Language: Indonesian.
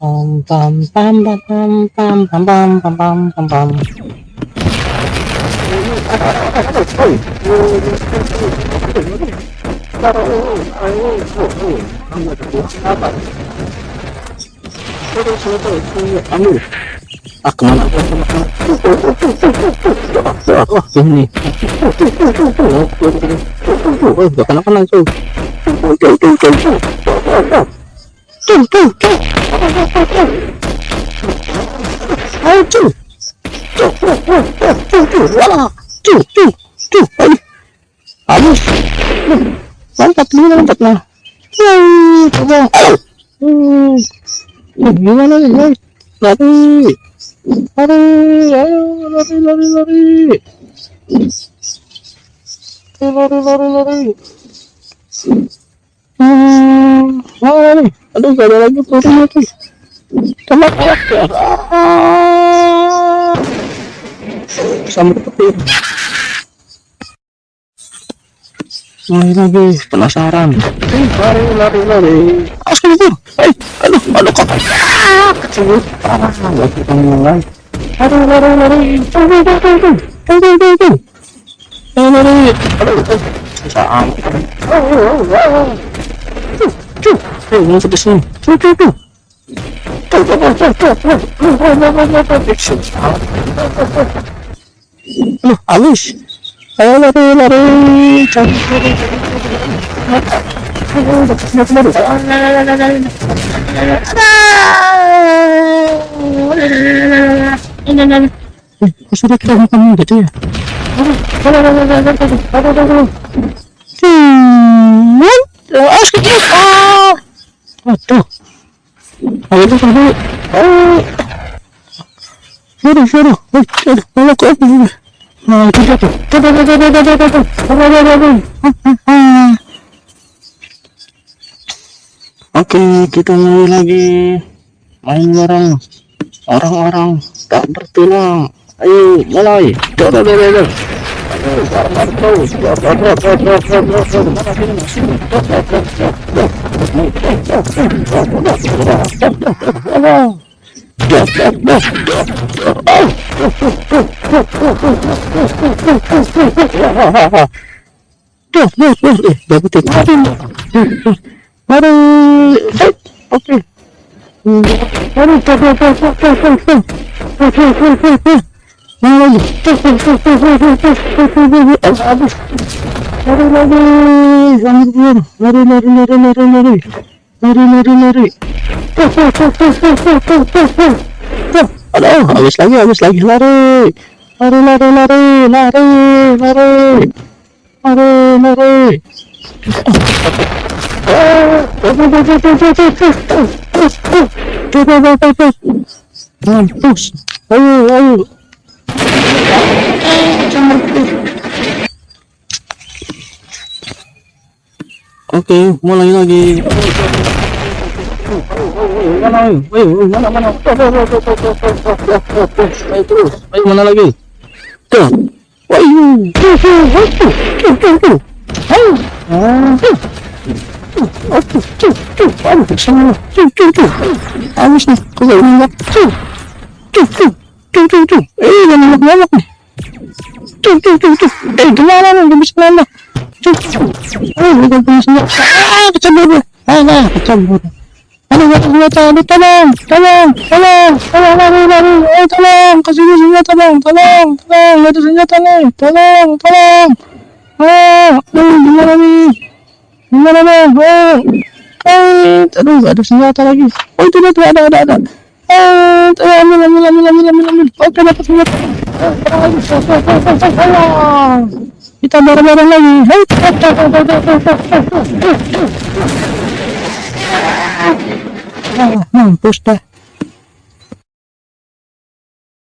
Pam pam pam pam pam pam pam pam pam pam pam. Ah ke mana? Oh ini. Oh gak kena kena tuh. Two, two, two. Oh, two. Two, two, two, two, voila. Two, two, two. Aduh. Habis. Mantap, ini mantap lah. Yeay. Hmm. Gimana nih. Lari. Lari, ayo, lari, lari, lari. Lari, lari, lari, lari. Hmm? Aduh, gak ada lagi ya. Ah. Sama petir. Lari lagi, penasaran. Lari, lari, lari. Awas kabur. Eh, aduh, aduh. Ah, kecebur. Ah, gak kita mulai. Lari, lari, lari. Aduh. Cuh, cuh. Ayo, mau ke sini. Cuh, cuh, cuh. Aduh, halus. Ayo lari, lari. Kok sudah Ah. Ayo tuh tadi. Oh. Eh, aduh, kok ini. Nah. Ah, ah, ah. Oke, kita mulai lagi main bareng orang-orang tak bertulang. Ayo, mulai. Tuh, tuh, tuh. Okay. Mana lagi? Habis. Lari lari. Anjir. Lari lari lari lari lari. Lari lari lari. Aduh, habis lagi, habis lagi. Lari. Lari lari lari lari lari. Lari lari. Mampus. Ayo, ayo. Oke, mulai lagi. Mana, mana, mana? Ayo terus, ayo mana lagi? Dah. Wahyu. Ayo. Ayo. Ayo tuh. Oh, tuh, tuh, tuh, tuh, tuh, habis nih, tuh, tuh, tuh, tuh, eh, eh, gimana nih, gak bisa ngelak, tuh, eh, udah punya senjata, ah, kecebur gue, ah, nah, kecebur, ada senjata, aduh, tolong, tolong, tolong, tolong, lari, lari, eh, tolong, kasih gue senjata dong, tolong, tolong, gak ada senjata nih, tolong, tolong, ah, aduh, gimana nih, Gimana bang? Oh, eh, aduh, gak ada senjata lagi. Oh, itu tuh ada, ada, ada. Eh, ambil ambil ambil ambil ambil oke dapat kita bareng-bareng lagi hei mampus dah